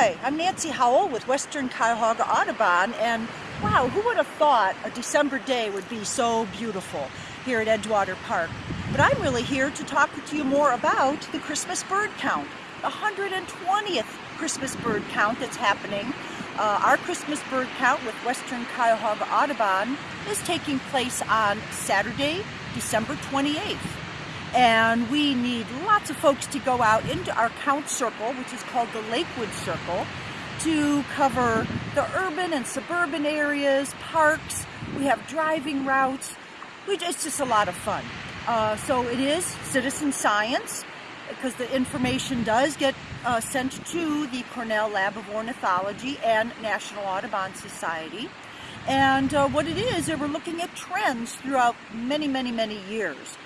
Hi, I'm Nancy Howell with Western Cuyahoga Audubon and wow, who would have thought a December day would be so beautiful here at Edgewater Park. But I'm really here to talk to you more about the Christmas bird count, the 120th Christmas bird count that's happening. Uh, our Christmas bird count with Western Cuyahoga Audubon is taking place on Saturday, December 28th. And we need lots of folks to go out into our count circle, which is called the Lakewood Circle, to cover the urban and suburban areas, parks. We have driving routes. We, it's just a lot of fun. Uh, so it is citizen science because the information does get uh, sent to the Cornell Lab of Ornithology and National Audubon Society. And uh, what it is, we're looking at trends throughout many, many, many years.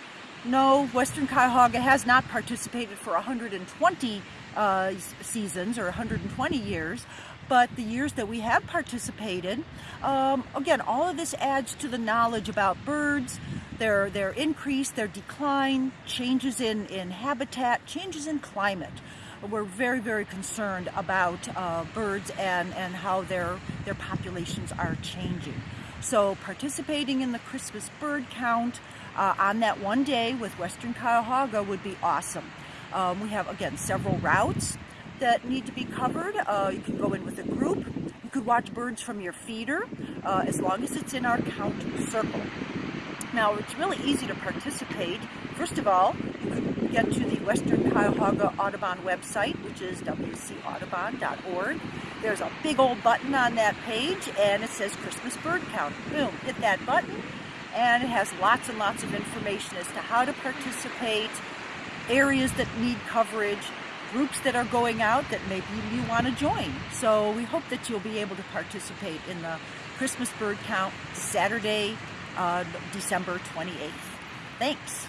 No, Western Cuyahoga has not participated for 120 uh, seasons or 120 years, but the years that we have participated, um, again, all of this adds to the knowledge about birds, their, their increase, their decline, changes in, in habitat, changes in climate. We're very, very concerned about uh, birds and, and how their, their populations are changing. So participating in the Christmas bird count uh, on that one day with Western Cuyahoga would be awesome. Um, we have, again, several routes that need to be covered. Uh, you can go in with a group. You could watch birds from your feeder uh, as long as it's in our count circle. Now, it's really easy to participate. First of all, get to the Western Cuyahoga Audubon website, which is wcaudubon.org. There's a big old button on that page, and it says Christmas Bird Count. Boom, hit that button, and it has lots and lots of information as to how to participate, areas that need coverage, groups that are going out that maybe you want to join. So we hope that you'll be able to participate in the Christmas bird count Saturday, uh, December 28th. Thanks.